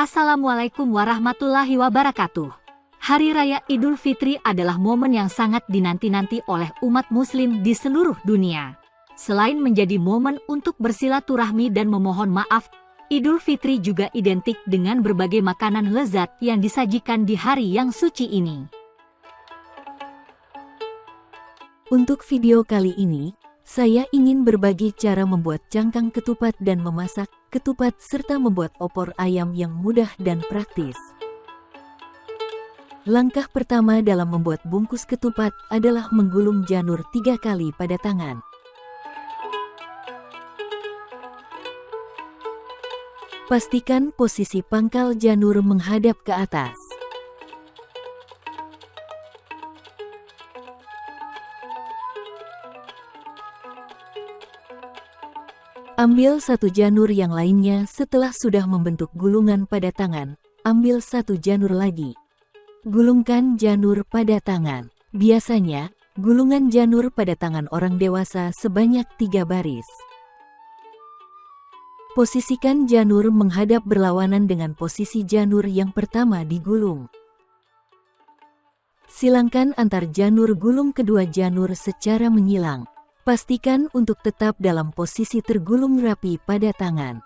Assalamualaikum warahmatullahi wabarakatuh. Hari Raya Idul Fitri adalah momen yang sangat dinanti-nanti oleh umat muslim di seluruh dunia. Selain menjadi momen untuk bersilaturahmi dan memohon maaf, Idul Fitri juga identik dengan berbagai makanan lezat yang disajikan di hari yang suci ini. Untuk video kali ini, saya ingin berbagi cara membuat cangkang ketupat dan memasak ketupat serta membuat opor ayam yang mudah dan praktis. Langkah pertama dalam membuat bungkus ketupat adalah menggulung janur tiga kali pada tangan. Pastikan posisi pangkal janur menghadap ke atas. Ambil satu janur yang lainnya setelah sudah membentuk gulungan pada tangan. Ambil satu janur lagi. Gulungkan janur pada tangan. Biasanya, gulungan janur pada tangan orang dewasa sebanyak tiga baris. Posisikan janur menghadap berlawanan dengan posisi janur yang pertama digulung. Silangkan antar janur gulung kedua janur secara menyilang. Pastikan untuk tetap dalam posisi tergulung rapi pada tangan.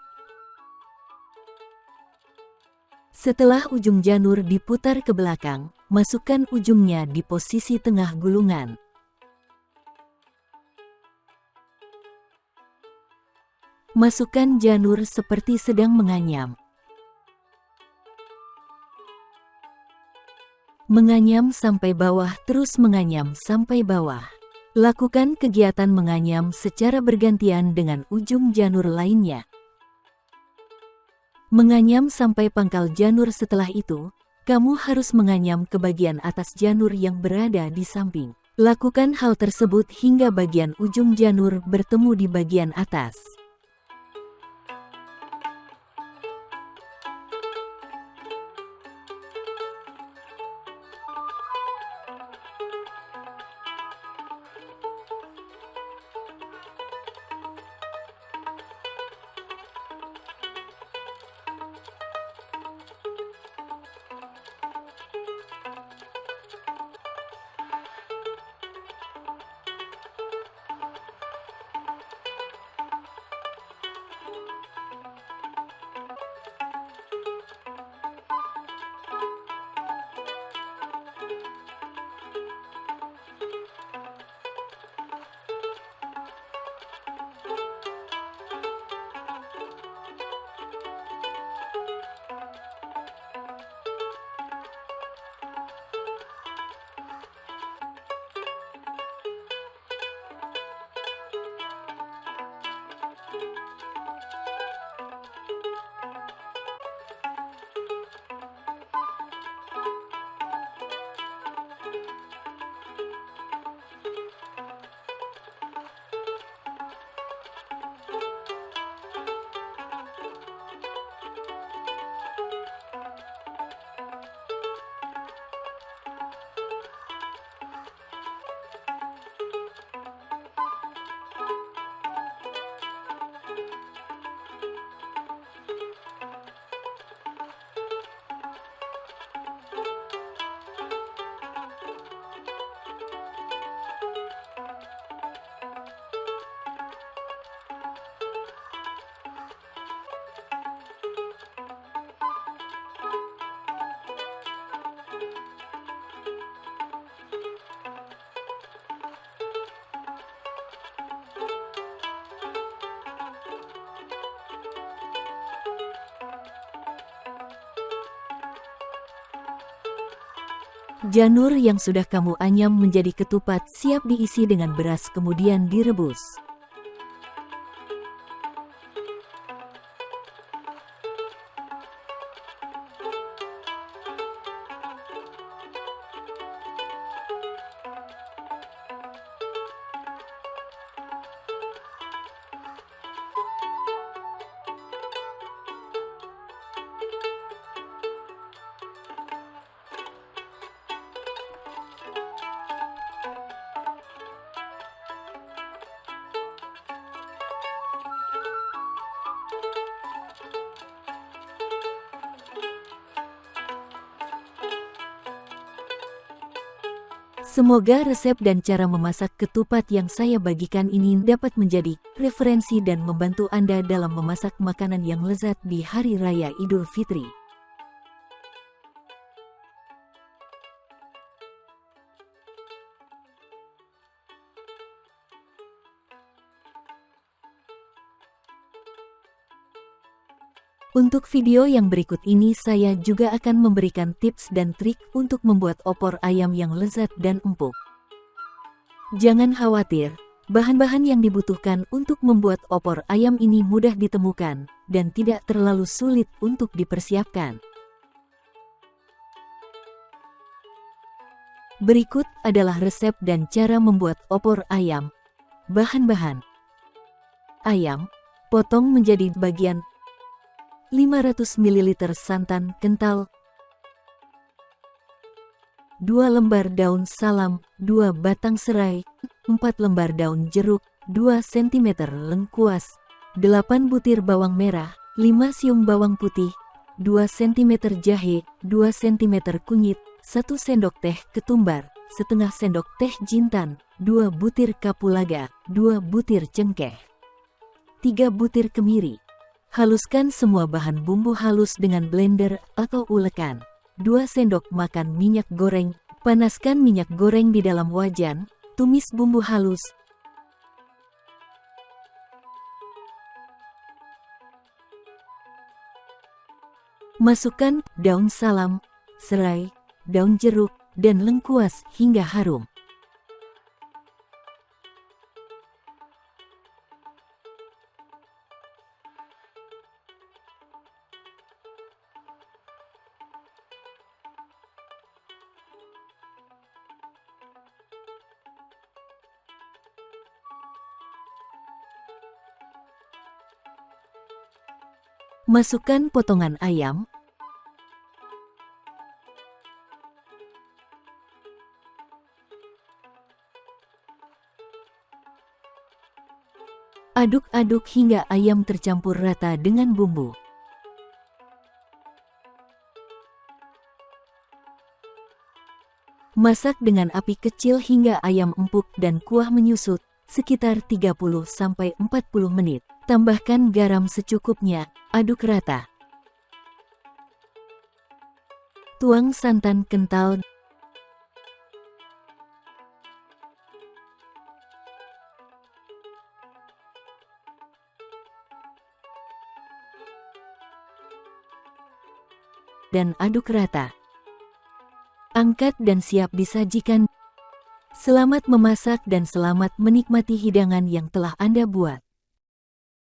Setelah ujung janur diputar ke belakang, masukkan ujungnya di posisi tengah gulungan. Masukkan janur seperti sedang menganyam. Menganyam sampai bawah terus menganyam sampai bawah. Lakukan kegiatan menganyam secara bergantian dengan ujung janur lainnya. Menganyam sampai pangkal janur setelah itu, kamu harus menganyam ke bagian atas janur yang berada di samping. Lakukan hal tersebut hingga bagian ujung janur bertemu di bagian atas. Janur yang sudah kamu anyam menjadi ketupat siap diisi dengan beras kemudian direbus. Semoga resep dan cara memasak ketupat yang saya bagikan ini dapat menjadi referensi dan membantu Anda dalam memasak makanan yang lezat di Hari Raya Idul Fitri. Untuk video yang berikut ini saya juga akan memberikan tips dan trik untuk membuat opor ayam yang lezat dan empuk. Jangan khawatir, bahan-bahan yang dibutuhkan untuk membuat opor ayam ini mudah ditemukan dan tidak terlalu sulit untuk dipersiapkan. Berikut adalah resep dan cara membuat opor ayam. Bahan-bahan Ayam, potong menjadi bagian 500 ml santan kental 2 lembar daun salam, 2 batang serai, 4 lembar daun jeruk, 2 cm lengkuas, 8 butir bawang merah, 5 siung bawang putih, 2 cm jahe, 2 cm kunyit, 1 sendok teh ketumbar, setengah sendok teh jintan, 2 butir kapulaga, 2 butir cengkeh, 3 butir kemiri, Haluskan semua bahan bumbu halus dengan blender atau ulekan. 2 sendok makan minyak goreng. Panaskan minyak goreng di dalam wajan. Tumis bumbu halus. Masukkan daun salam, serai, daun jeruk, dan lengkuas hingga harum. Masukkan potongan ayam, Aduk-aduk hingga ayam tercampur rata dengan bumbu. Masak dengan api kecil hingga ayam empuk dan kuah menyusut, sekitar 30-40 menit. Tambahkan garam secukupnya, aduk rata. Tuang santan kental dan aduk rata. Angkat dan siap disajikan. Selamat memasak dan selamat menikmati hidangan yang telah Anda buat.